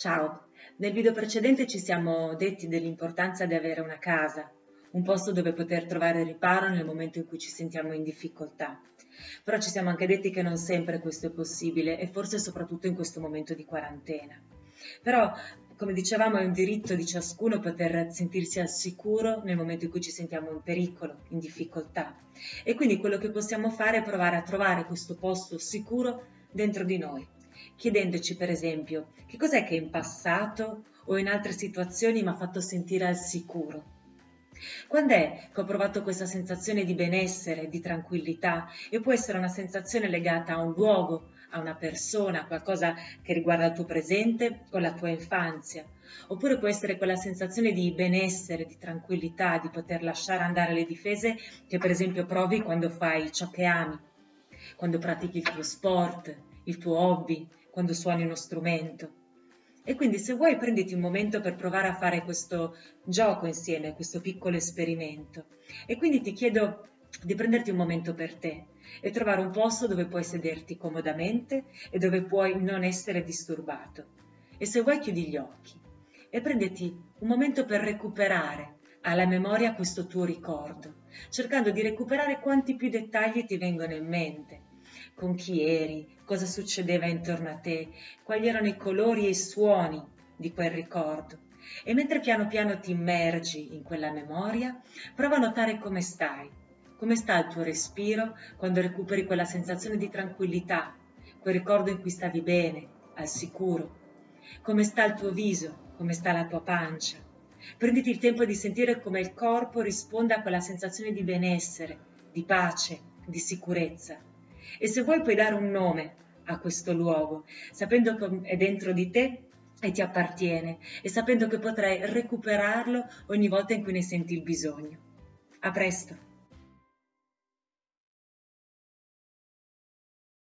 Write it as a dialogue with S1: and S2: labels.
S1: Ciao, nel video precedente ci siamo detti dell'importanza di avere una casa, un posto dove poter trovare riparo nel momento in cui ci sentiamo in difficoltà. Però ci siamo anche detti che non sempre questo è possibile e forse soprattutto in questo momento di quarantena. Però, come dicevamo, è un diritto di ciascuno poter sentirsi al sicuro nel momento in cui ci sentiamo in pericolo, in difficoltà. E quindi quello che possiamo fare è provare a trovare questo posto sicuro dentro di noi chiedendoci per esempio che cos'è che in passato o in altre situazioni mi ha fatto sentire al sicuro. Quando è che ho provato questa sensazione di benessere, di tranquillità e può essere una sensazione legata a un luogo, a una persona, a qualcosa che riguarda il tuo presente o la tua infanzia, oppure può essere quella sensazione di benessere, di tranquillità, di poter lasciare andare le difese che per esempio provi quando fai ciò che ami, quando pratichi il tuo sport, il tuo hobby, quando suoni uno strumento. E quindi se vuoi prenditi un momento per provare a fare questo gioco insieme, questo piccolo esperimento. E quindi ti chiedo di prenderti un momento per te e trovare un posto dove puoi sederti comodamente e dove puoi non essere disturbato. E se vuoi chiudi gli occhi e prenditi un momento per recuperare alla memoria questo tuo ricordo, cercando di recuperare quanti più dettagli ti vengono in mente con chi eri, cosa succedeva intorno a te, quali erano i colori e i suoni di quel ricordo. E mentre piano piano ti immergi in quella memoria, prova a notare come stai, come sta il tuo respiro quando recuperi quella sensazione di tranquillità, quel ricordo in cui stavi bene, al sicuro, come sta il tuo viso, come sta la tua pancia. Prenditi il tempo di sentire come il corpo risponde a quella sensazione di benessere, di pace, di sicurezza e se vuoi puoi dare un nome a questo luogo, sapendo che è dentro di te e ti appartiene e sapendo che potrai recuperarlo ogni volta in cui ne senti il bisogno. A presto!